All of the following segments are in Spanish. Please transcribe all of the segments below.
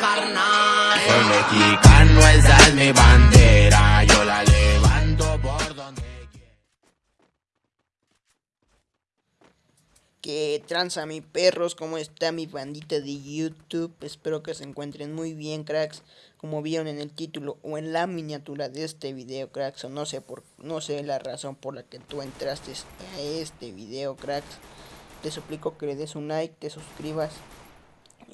carnal. Soy mexicano, esa es mi bandera. Yo la levanto por donde quiera. Que tranza mi perros, ¿cómo está mi bandita de YouTube? Espero que se encuentren muy bien, cracks. Como vieron en el título o en la miniatura de este video, cracks. O no sé por no sé la razón por la que tú entraste a este video, cracks. Te suplico que le des un like, te suscribas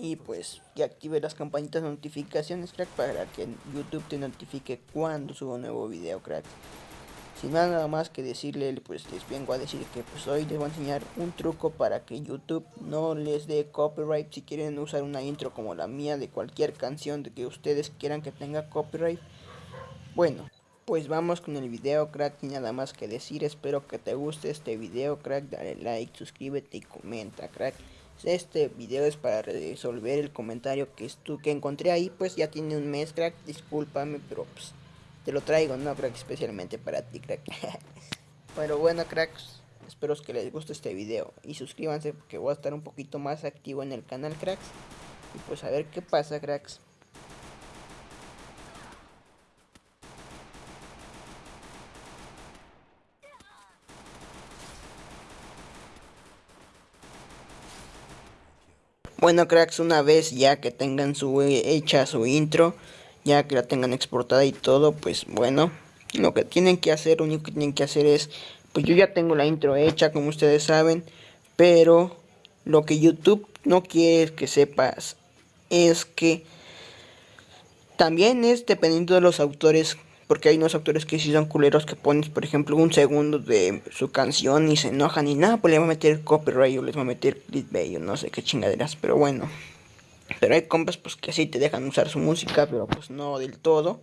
y pues que active las campanitas de notificaciones, crack, para que YouTube te notifique cuando subo un nuevo video, crack. Sin nada más que decirle, pues les vengo a decir que pues hoy les voy a enseñar un truco para que YouTube no les dé copyright si quieren usar una intro como la mía de cualquier canción de que ustedes quieran que tenga copyright. Bueno, pues vamos con el video crack y nada más que decir, espero que te guste este video crack, dale like, suscríbete y comenta crack. Este video es para resolver el comentario que, que encontré ahí, pues ya tiene un mes crack, discúlpame, pero pues te lo traigo, no crack, especialmente para ti crack. Pero bueno cracks, espero que les guste este video y suscríbanse porque voy a estar un poquito más activo en el canal cracks. Y pues a ver qué pasa cracks. Bueno cracks, una vez ya que tengan su eh, hecha su intro, ya que la tengan exportada y todo, pues bueno, lo que tienen que hacer, lo único que tienen que hacer es, pues yo ya tengo la intro hecha, como ustedes saben, pero lo que YouTube no quiere que sepas es que también es dependiendo de los autores porque hay unos autores que sí son culeros que pones, por ejemplo, un segundo de su canción y se enojan y nada, pues le va a meter copyright o les va a meter clickbait o no sé qué chingaderas, pero bueno. Pero hay compas pues que sí te dejan usar su música, pero pues no del todo.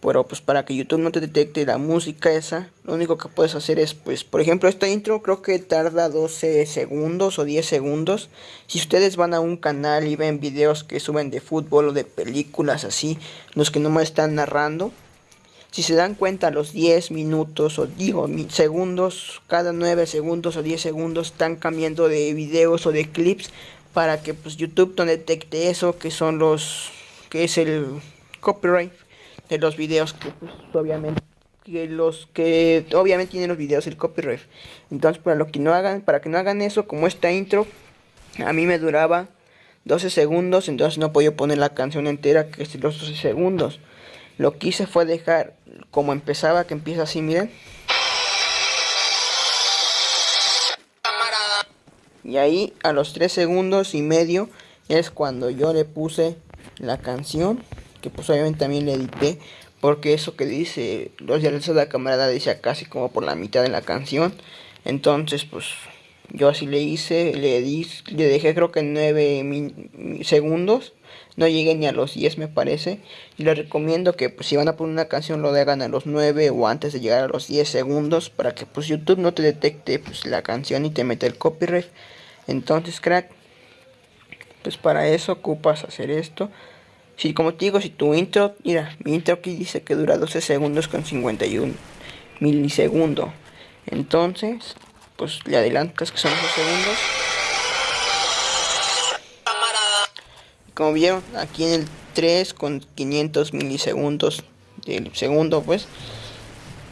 Pero pues para que YouTube no te detecte la música esa, lo único que puedes hacer es pues, por ejemplo, esta intro creo que tarda 12 segundos o 10 segundos. Si ustedes van a un canal y ven videos que suben de fútbol o de películas así, los que no me están narrando, si se dan cuenta, los 10 minutos o digo segundos, cada 9 segundos o 10 segundos están cambiando de videos o de clips para que pues YouTube no detecte eso, que son los que es el copyright de los videos que pues, obviamente que los que obviamente tienen los videos el copyright. Entonces, para lo que no hagan, para que no hagan eso, como esta intro a mí me duraba 12 segundos, entonces no podía poner la canción entera que es los 12 segundos. Lo que hice fue dejar como empezaba, que empieza así, miren. Y ahí a los 3 segundos y medio es cuando yo le puse la canción, que pues obviamente también le edité, porque eso que dice, los diálogos de la camarada dice casi como por la mitad de la canción. Entonces pues yo así le hice, le, di, le dejé creo que 9 segundos no llegué ni a los 10 me parece. Y les recomiendo que pues, si van a poner una canción lo hagan a los 9 o antes de llegar a los 10 segundos para que pues YouTube no te detecte pues, la canción y te mete el copyright. Entonces crack, pues para eso ocupas hacer esto. Si como te digo, si tu intro, mira, mi intro aquí dice que dura 12 segundos con 51 milisegundos. Entonces, pues le adelantas que son 12 segundos. como vieron aquí en el 3 con 500 milisegundos del segundo pues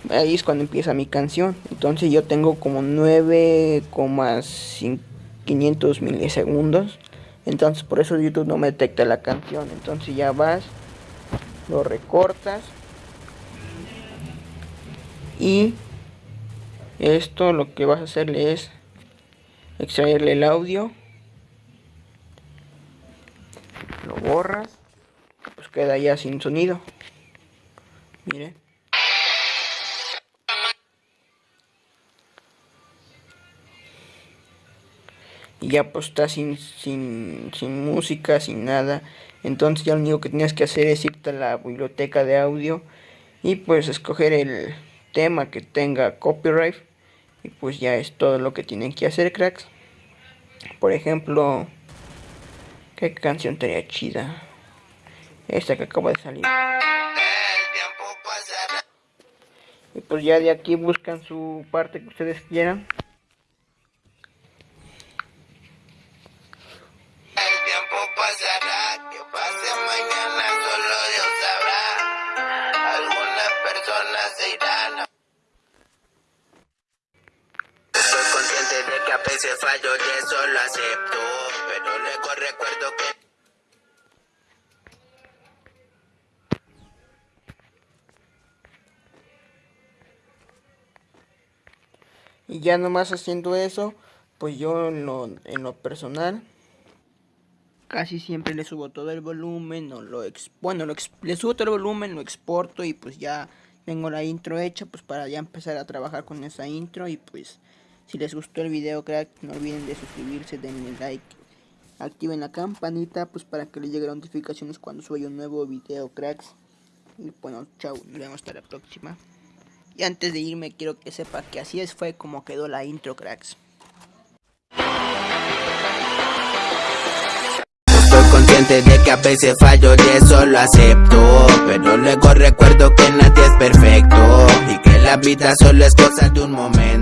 ahí es cuando empieza mi canción. Entonces yo tengo como 9,500 milisegundos. Entonces por eso YouTube no me detecta la canción. Entonces ya vas lo recortas y esto lo que vas a hacerle es extraerle el audio lo borras, pues queda ya sin sonido. Mire. Y ya pues está sin, sin, sin música, sin nada. Entonces ya lo único que tienes que hacer es irte a la biblioteca de audio y pues escoger el tema que tenga copyright. Y pues ya es todo lo que tienen que hacer, cracks. Por ejemplo, ¿Qué canción estaría chida? Esta que acaba de salir. Y pues ya de aquí buscan su parte que ustedes quieran. Y ya nomás haciendo eso, pues yo en lo, en lo personal casi siempre le subo todo el volumen, o lo ex, bueno, lo le subo todo el volumen, lo exporto y pues ya tengo la intro hecha pues para ya empezar a trabajar con esa intro y pues si les gustó el video crack no olviden de suscribirse, denle like, activen la campanita pues para que les lleguen notificaciones cuando suba un nuevo video cracks. Y bueno chao, nos vemos hasta la próxima. Y antes de irme quiero que sepa que así es fue como quedó la intro cracks. De que a veces fallo y eso lo acepto Pero luego recuerdo que nadie es perfecto Y que la vida solo es cosa de un momento